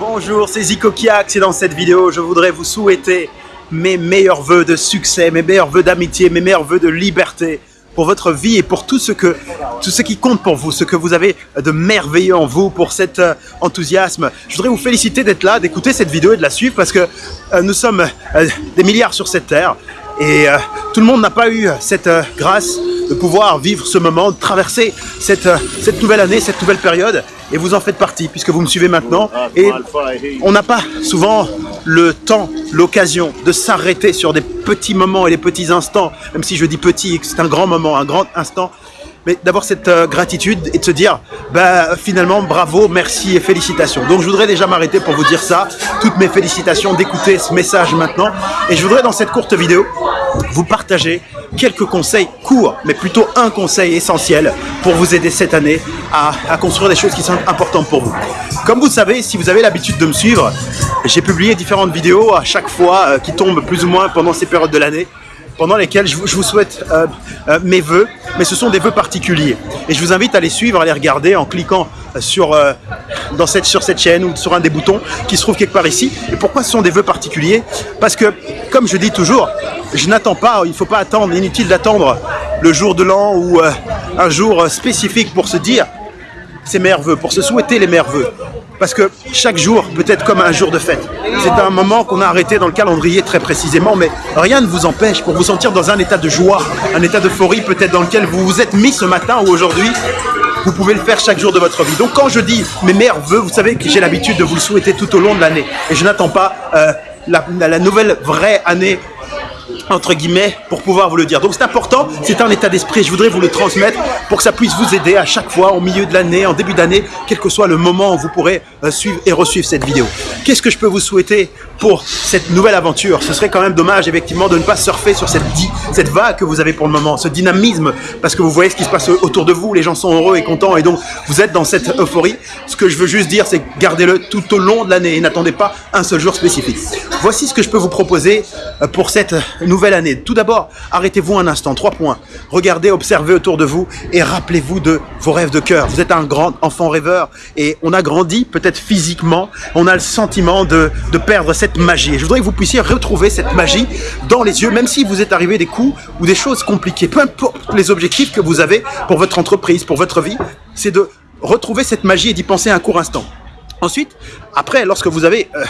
Bonjour, c'est Zico Kiak, et dans cette vidéo, je voudrais vous souhaiter mes meilleurs voeux de succès, mes meilleurs voeux d'amitié, mes meilleurs voeux de liberté pour votre vie et pour tout ce, que, tout ce qui compte pour vous, ce que vous avez de merveilleux en vous, pour cet euh, enthousiasme. Je voudrais vous féliciter d'être là, d'écouter cette vidéo et de la suivre parce que euh, nous sommes euh, des milliards sur cette terre et tout le monde n'a pas eu cette grâce de pouvoir vivre ce moment, de traverser cette, cette nouvelle année, cette nouvelle période et vous en faites partie puisque vous me suivez maintenant. Et on n'a pas souvent le temps, l'occasion de s'arrêter sur des petits moments et des petits instants, même si je dis petit, c'est un grand moment, un grand instant, mais d'avoir cette euh, gratitude et de se dire bah, finalement bravo, merci et félicitations. Donc je voudrais déjà m'arrêter pour vous dire ça, toutes mes félicitations d'écouter ce message maintenant. Et je voudrais dans cette courte vidéo vous partager quelques conseils courts, mais plutôt un conseil essentiel pour vous aider cette année à, à construire des choses qui sont importantes pour vous. Comme vous savez, si vous avez l'habitude de me suivre, j'ai publié différentes vidéos à chaque fois euh, qui tombent plus ou moins pendant ces périodes de l'année pendant lesquelles je vous, souhaite euh, euh, mes vœux, mais ce sont des vœux particuliers. Et je vous invite à les suivre, à les regarder en cliquant sur, dans cette, sur cette chaîne ou sur un des boutons qui se trouve quelque part ici. Et pourquoi ce sont des vœux particuliers? Parce que, comme je dis toujours, je n'attends pas, il ne faut pas attendre, inutile d'attendre le jour de l'an ou un jour spécifique pour se dire ses meilleurs vœux, pour se souhaiter les meilleurs vœux. Parce que chaque jour peut être comme un jour de fête. C'est un moment qu'on a arrêté dans le calendrier très précisément, mais rien ne vous empêche pour vous sentir dans un état de joie, un état d'euphorie peut-être dans lequel vous vous êtes mis ce matin ou aujourd'hui. Vous pouvez le faire chaque jour de votre vie. Donc quand je dis mes meilleurs vœux, vous savez que j'ai l'habitude de vous le souhaiter tout au long de l'année. Et je n'attends pas euh, la nouvelle vraie année entre guillemets, pour pouvoir vous le dire. Donc c'est important, c'est un état d'esprit, je voudrais vous le transmettre pour que ça puisse vous aider à chaque fois, au milieu de l'année, en début d'année, quel que soit le moment où vous pourrez euh, suivre et resuivre cette vidéo. Qu'est-ce que je peux vous souhaiter pour cette nouvelle aventure? Ce serait quand même dommage, effectivement, de ne pas surfer sur cette, cette vague que vous avez pour le moment, ce dynamisme, parce que vous voyez ce qui se passe autour de vous, les gens sont heureux et contents, et donc vous êtes dans cette euphorie. Ce que je veux juste dire, c'est gardez-le tout au long de l'année et n'attendez pas un seul jour spécifique. Voici ce que je peux vous proposer euh, pour cette nouvelle année. Tout d'abord, arrêtez-vous un instant, trois points. Regardez, observez autour de vous et rappelez-vous de vos rêves de cœur. Vous êtes un grand enfant rêveur et on a grandi peut-être physiquement, on a le sentiment de, de perdre cette magie. Et je voudrais que vous puissiez retrouver cette magie dans les yeux, même si vous êtes arrivé des coups ou des choses compliquées. Peu importe les objectifs que vous avez pour votre entreprise, pour votre vie, c'est de retrouver cette magie et d'y penser un court instant. Ensuite, après, lorsque vous avez euh,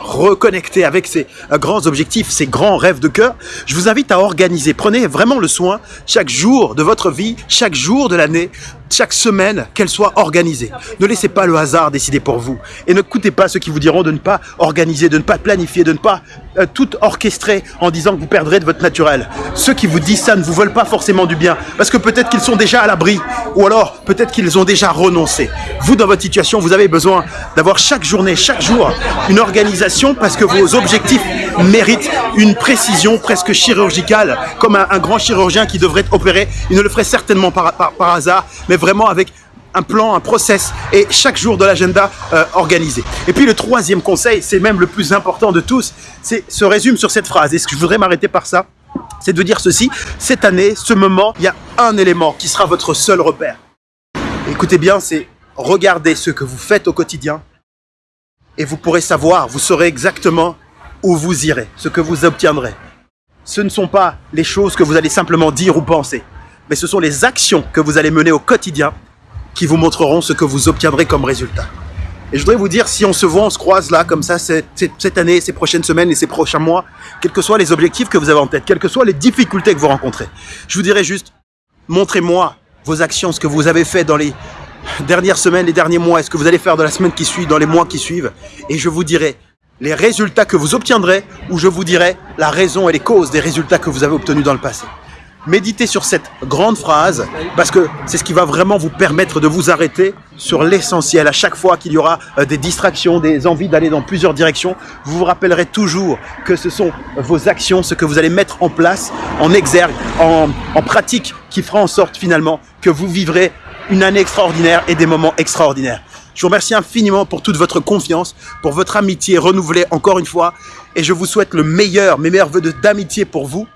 reconnecté avec ces euh, grands objectifs, ces grands rêves de cœur, je vous invite à organiser. Prenez vraiment le soin, chaque jour de votre vie, chaque jour de l'année, chaque semaine, qu'elle soit organisée. Ne laissez pas le hasard décider pour vous. Et ne coûtez pas ceux qui vous diront de ne pas organiser, de ne pas planifier, de ne pas euh, tout orchestrer en disant que vous perdrez de votre naturel. Ceux qui vous disent ça ne vous veulent pas forcément du bien. Parce que peut-être qu'ils sont déjà à l'abri. Ou alors, peut-être qu'ils ont déjà renoncé. Vous, dans votre situation, vous avez besoin d'avoir chaque journée, chaque jour, une organisation parce que vos objectifs méritent une précision presque chirurgicale, comme un, grand chirurgien qui devrait opérer. Il ne le ferait certainement par, par, hasard, mais vraiment avec un plan, un process et chaque jour de l'agenda euh, organisé. Et puis le troisième conseil, c'est même le plus important de tous, c'est se résume sur cette phrase. Et ce que je voudrais m'arrêter par ça, c'est de dire ceci. Cette année, ce moment, il y a un élément qui sera votre seul repère. Écoutez bien, c'est regarder ce que vous faites au quotidien et vous pourrez savoir, vous saurez exactement où vous irez, ce que vous obtiendrez. Ce ne sont pas les choses que vous allez simplement dire ou penser, mais ce sont les actions que vous allez mener au quotidien qui vous montreront ce que vous obtiendrez comme résultat. Et je voudrais vous dire, si on se voit, on se croise là, comme ça, cette, année, ces prochaines semaines et ces prochains mois, quels que soient les objectifs que vous avez en tête, quelles que soient les difficultés que vous rencontrez, je vous dirais juste, montrez-moi vos actions, ce que vous avez fait dans les dernières semaines, les derniers mois, est-ce que vous allez faire dans la semaine qui suit, dans les mois qui suivent, et je vous dirai les résultats que vous obtiendrez, ou je vous dirai la raison et les causes des résultats que vous avez obtenus dans le passé. Méditez sur cette grande phrase, parce que c'est ce qui va vraiment vous permettre de vous arrêter sur l'essentiel. À chaque fois qu'il y aura euh, des distractions, des envies d'aller dans plusieurs directions, vous vous rappellerez toujours que ce sont vos actions, ce que vous allez mettre en place, en exergue, en, pratique, qui fera en sorte finalement que vous vivrez une année extraordinaire et des moments extraordinaires. Je vous remercie infiniment pour toute votre confiance, pour votre amitié renouvelée encore une fois. Et je vous souhaite le meilleur, mes meilleurs voeux d'amitié pour vous,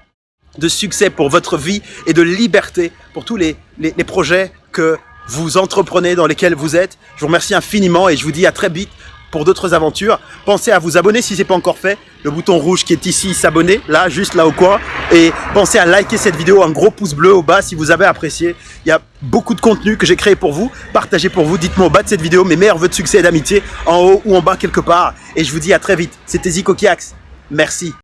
de succès pour votre vie et de liberté pour tous les, les, projets que vous entreprenez, dans lesquels vous êtes. Je vous remercie infiniment et je vous dis à très vite pour d'autres aventures. Pensez à vous abonner si ce n'est pas encore fait. Le bouton rouge qui est ici, s'abonner, là, juste là au coin. Et pensez à liker cette vidéo, un gros pouce bleu au bas si vous avez apprécié. Il y a beaucoup de contenu que j'ai créé pour vous, partagé pour vous. Dites-moi au bas de cette vidéo mes meilleurs vœux de succès et d'amitié, en haut ou en bas quelque part. Et je vous dis à très vite. C'était Zico Kiax. Merci.